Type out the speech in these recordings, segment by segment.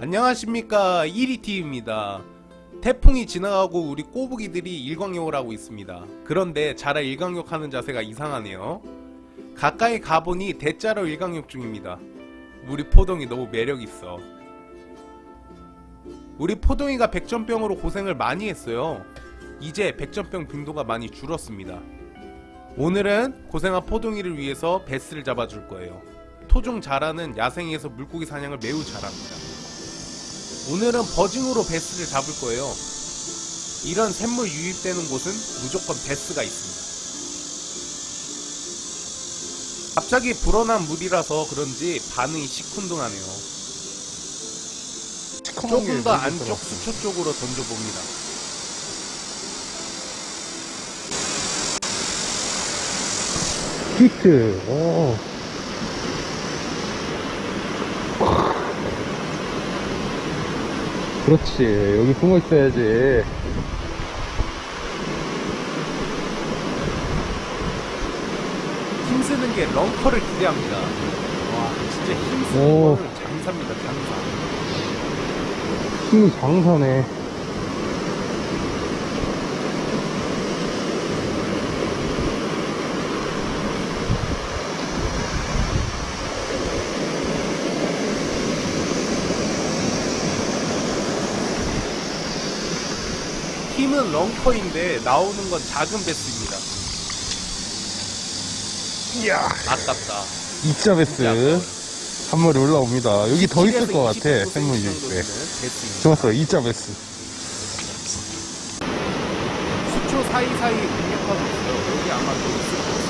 안녕하십니까. 1위T입니다. 태풍이 지나가고 우리 꼬부기들이 일광욕을 하고 있습니다. 그런데 자라 일광욕 하는 자세가 이상하네요. 가까이 가보니 대자로 일광욕 중입니다. 우리 포동이 너무 매력있어. 우리 포동이가 백전병으로 고생을 많이 했어요. 이제 백전병 빈도가 많이 줄었습니다. 오늘은 고생한 포동이를 위해서 베스를 잡아줄 거예요. 토종 자라는 야생에서 물고기 사냥을 매우 잘합니다 오늘은 버징으로 베스를 잡을 거예요. 이런 샘물 유입되는 곳은 무조건 베스가 있습니다. 갑자기 불어난 물이라서 그런지 반응이 시큰둥하네요. 조금 더 안쪽 수초 쪽으로 던져봅니다. 히트. 오. 그렇지. 여기 숨어 있어야지. 힘쓰는 게 런커를 기대합니다. 와, 진짜 힘쓰는 오. 거는 장사입니다, 장사. 힘이 장사네. 힘은 lunker인데 나오는 건 작은 배스입니다. 이야. 아깝다. 이짜 배스. 한 마리 올라옵니다. 여기 더 있을 것 같아. 10에서 20% 생물. 배스입니다. 좋았어. 이짜 배스. 수초 사이사이 공략하고 있어요. 여기 아마 또 있을 거예요.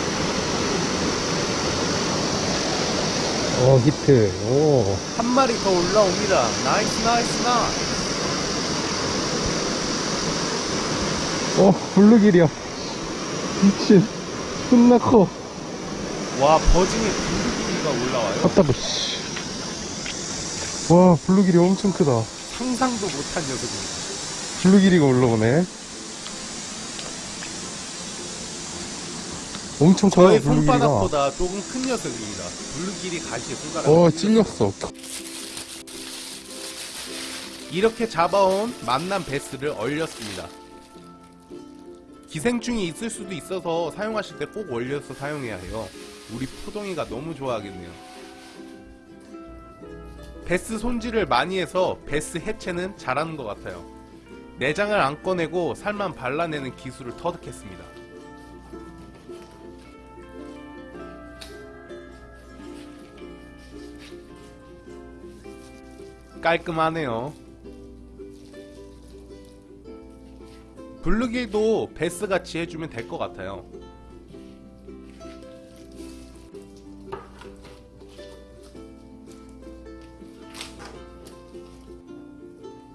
어, 히트. 오. 한 마리 더 올라옵니다. nice nice nice. 어, 블루길이야. 미친. 존나 커. 와 buzzing에 블루길이 올라와요. 핫다브, 씨. 와, 블루길이 엄청 크다. 상상도 못한 녀석입니다. 블루길이가 올라오네. 엄청 커요, 블루길이가. 손바닥보다 조금 큰 녀석입니다. 블루길이 가시에 손가락. 어, 찔렸어. 이렇게 잡아온 만난 베스를 얼렸습니다. 기생충이 있을 수도 있어서 사용하실 때꼭 얼려서 사용해야 해요. 우리 포동이가 너무 좋아하겠네요. 베스 손질을 많이 해서 베스 해체는 잘하는 것 같아요. 내장을 안 꺼내고 살만 발라내는 기술을 터득했습니다. 깔끔하네요. 블루길도 베스같이 해주면 될 것 같아요.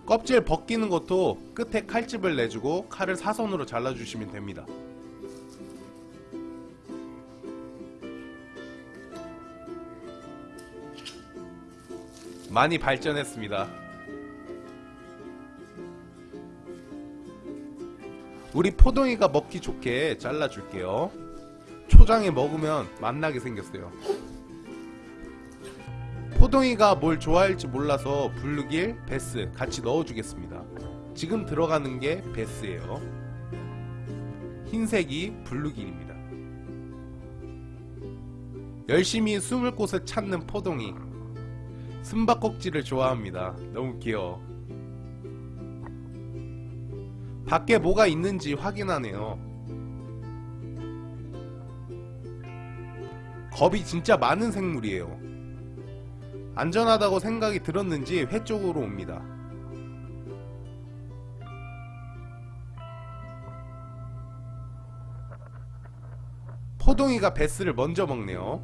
껍질 벗기는 것도 끝에 칼집을 내주고 칼을 사선으로 잘라주시면 됩니다. 많이 발전했습니다. 우리 포동이가 먹기 좋게 잘라줄게요. 초장에 먹으면 맛나게 생겼어요. 포동이가 뭘 좋아할지 몰라서 블루길, 배스 같이 넣어주겠습니다. 지금 들어가는 게 배스예요. 흰색이 블루길입니다. 열심히 숨을 곳을 찾는 포동이 숨바꼭질을 좋아합니다. 너무 귀여워. 밖에 뭐가 있는지 확인하네요. 겁이 진짜 많은 생물이에요. 안전하다고 생각이 들었는지 회 쪽으로 옵니다. 포동이가 베스를 먼저 먹네요.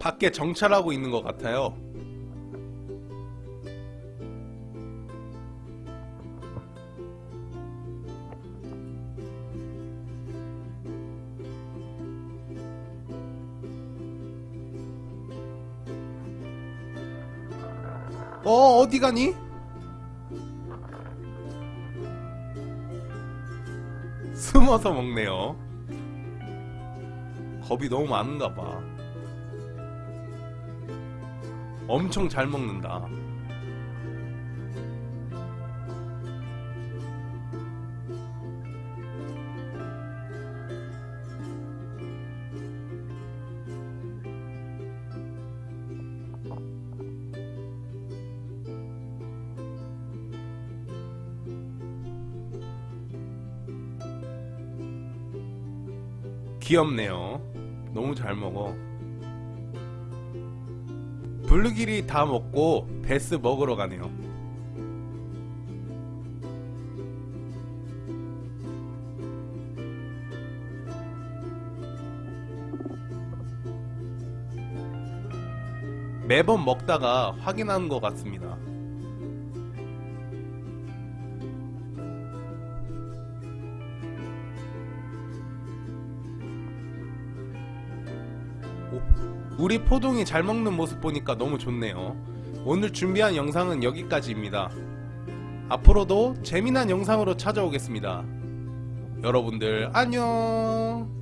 밖에 정찰하고 있는 것 같아요. 어 어디 가니? 숨어서 먹네요. 겁이 너무 많은가 봐. 엄청 잘 먹는다. 귀엽네요. 너무 잘 먹어. 블루길이 다 먹고 베스 먹으러 가네요. 매번 먹다가 확인하는 것 같습니다. 오, 우리 포동이 잘 먹는 모습 보니까 너무 좋네요. 오늘 준비한 영상은 여기까지입니다. 앞으로도 재미난 영상으로 찾아오겠습니다. 여러분들 안녕!